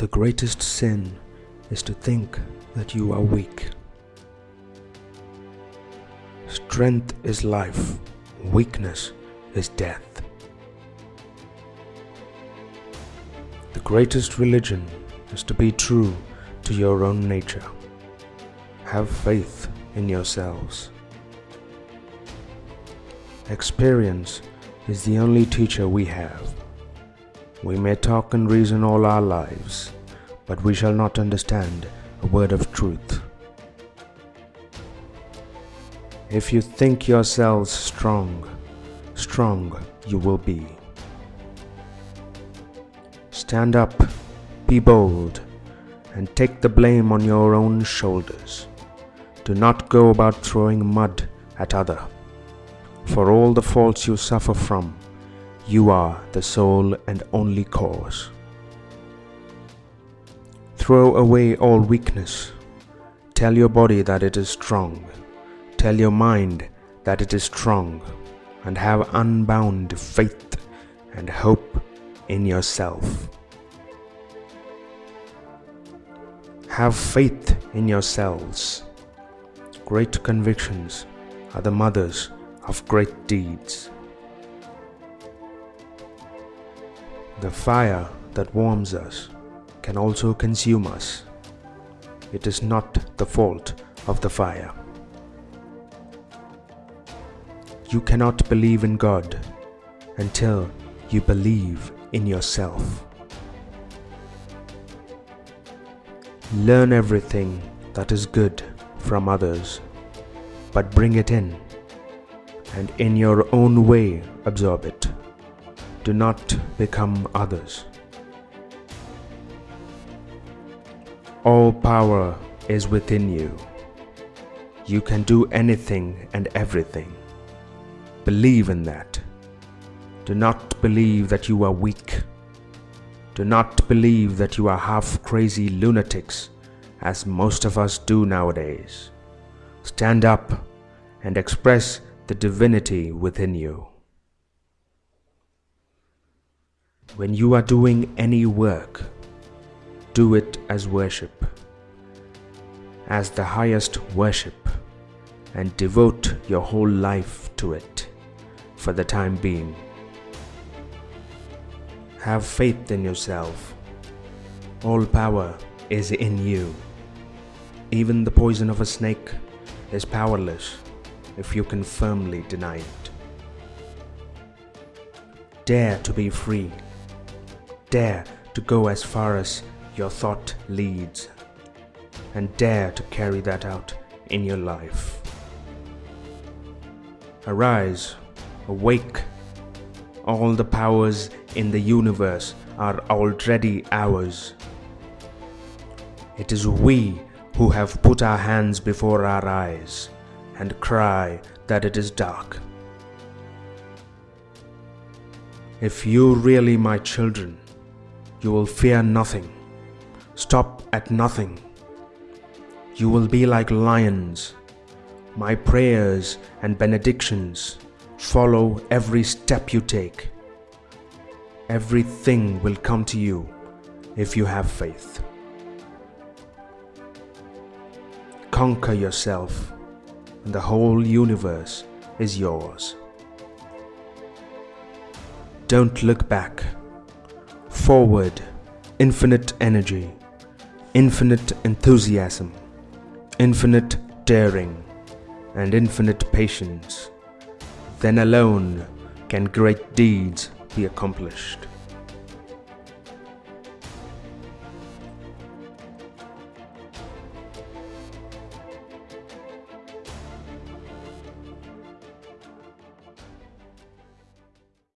The greatest sin is to think that you are weak. Strength is life, weakness is death. The greatest religion is to be true to your own nature. Have faith in yourselves. Experience is the only teacher we have. We may talk and reason all our lives, but we shall not understand a word of truth. If you think yourselves strong, strong you will be. Stand up, be bold, and take the blame on your own shoulders. Do not go about throwing mud at other. For all the faults you suffer from, you are the sole and only cause. Throw away all weakness. Tell your body that it is strong. Tell your mind that it is strong. And have unbound faith and hope in yourself. Have faith in yourselves. Great convictions are the mothers of great deeds. The fire that warms us can also consume us. It is not the fault of the fire. You cannot believe in God until you believe in yourself. Learn everything that is good from others, but bring it in and in your own way absorb it. Do not become others. All power is within you. You can do anything and everything. Believe in that. Do not believe that you are weak. Do not believe that you are half crazy lunatics, as most of us do nowadays. Stand up and express the divinity within you. When you are doing any work, do it as worship, as the highest worship, and devote your whole life to it for the time being. Have faith in yourself. All power is in you. Even the poison of a snake is powerless if you can firmly deny it. Dare to be free. Dare to go as far as your thought leads. And dare to carry that out in your life. Arise, awake. All the powers in the universe are already ours. It is we who have put our hands before our eyes and cry that it is dark. If you really my children, you will fear nothing, stop at nothing. You will be like lions. My prayers and benedictions follow every step you take. Everything will come to you if you have faith. Conquer yourself and the whole universe is yours. Don't look back. Forward, infinite energy, infinite enthusiasm, infinite daring, and infinite patience. Then alone can great deeds be accomplished.